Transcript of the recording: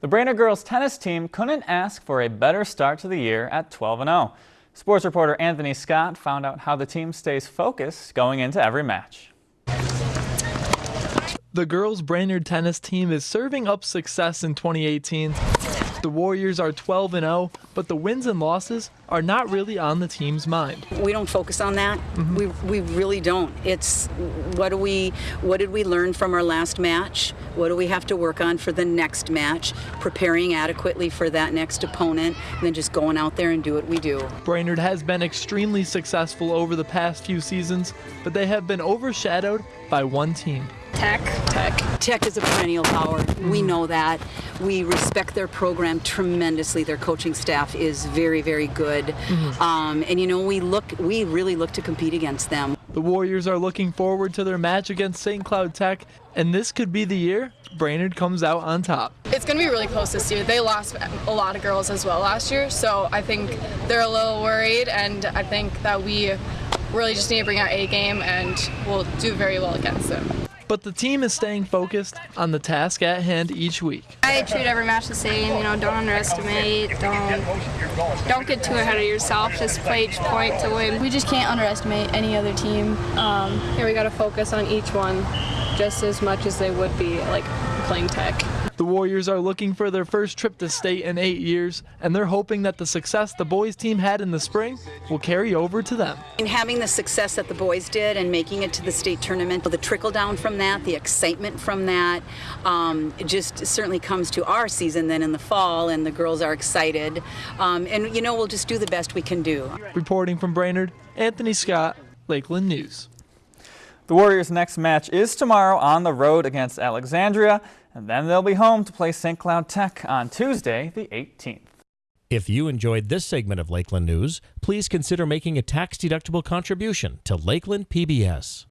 The Brainerd girls tennis team couldn't ask for a better start to the year at 12-0. Sports reporter Anthony Scott found out how the team stays focused going into every match. The girls' Brainerd tennis team is serving up success in 2018 the Warriors are 12 and 0, but the wins and losses are not really on the team's mind. We don't focus on that. Mm-hmm. We, we really don't. It's what do we what did we learn from our last match? What do we have to work on for the next match? Preparing adequately for that next opponent, and then just going out there and do what we do. Brainerd has been extremely successful over the past few seasons, but they have been overshadowed by one team. Tech. Tech. Tech is a perennial power. Mm-hmm. We know that. We respect their program tremendously. Their coaching staff is very, very good. Mm-hmm. Um, and you know, we look, we really look to compete against them. The Warriors are looking forward to their match against St. Cloud Tech, and this could be the year Brainerd comes out on top. It's going to be really close this year. They lost a lot of girls as well last year, so I think they're a little worried, and I think that we really just need to bring our A game, and we'll do very well against them but the team is staying focused on the task at hand each week. I treat every match the same, you know, don't underestimate, don't, don't get too ahead of yourself, just play each point to win. We just can't underestimate any other team. Um, we got to focus on each one just as much as they would be like playing tech. The Warriors are looking for their first trip to state in eight years, and they're hoping that the success the boys team had in the spring will carry over to them. And having the success that the boys did and making it to the state tournament, the trickle down from that, the excitement from that, um, just certainly comes to our season then in the fall, and the girls are excited. Um, and you know, we'll just do the best we can do. Reporting from Brainerd, Anthony Scott, Lakeland News. The Warriors' next match is tomorrow on the road against Alexandria. And then they'll be home to play St. Cloud Tech on Tuesday, the 18th. If you enjoyed this segment of Lakeland News, please consider making a tax-deductible contribution to Lakeland PBS.